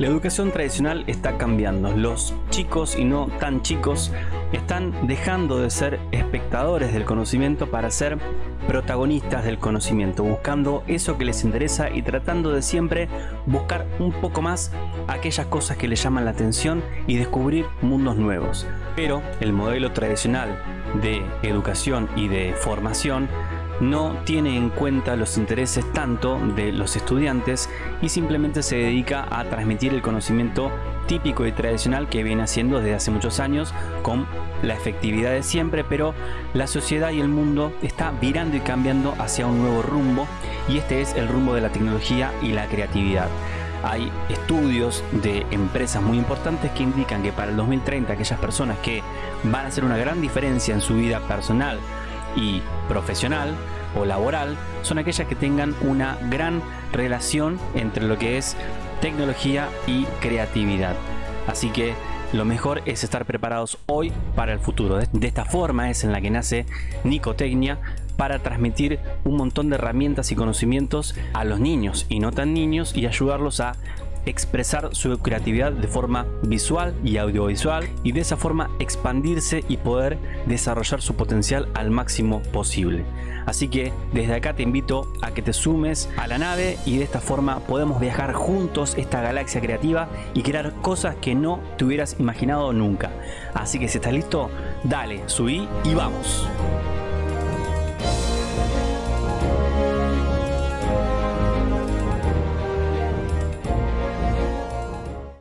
La educación tradicional está cambiando. Los chicos y no tan chicos están dejando de ser espectadores del conocimiento para ser protagonistas del conocimiento, buscando eso que les interesa y tratando de siempre buscar un poco más aquellas cosas que les llaman la atención y descubrir mundos nuevos. Pero el modelo tradicional de educación y de formación no tiene en cuenta los intereses tanto de los estudiantes y simplemente se dedica a transmitir el conocimiento típico y tradicional que viene haciendo desde hace muchos años con la efectividad de siempre, pero la sociedad y el mundo está virando y cambiando hacia un nuevo rumbo y este es el rumbo de la tecnología y la creatividad. Hay estudios de empresas muy importantes que indican que para el 2030 aquellas personas que van a hacer una gran diferencia en su vida personal y profesional o laboral son aquellas que tengan una gran relación entre lo que es tecnología y creatividad. Así que lo mejor es estar preparados hoy para el futuro. De esta forma es en la que nace Nicotecnia para transmitir un montón de herramientas y conocimientos a los niños y no tan niños y ayudarlos a expresar su creatividad de forma visual y audiovisual y de esa forma expandirse y poder desarrollar su potencial al máximo posible. Así que desde acá te invito a que te sumes a la nave y de esta forma podemos viajar juntos esta galaxia creativa y crear cosas que no te hubieras imaginado nunca. Así que si estás listo, dale, subí y vamos.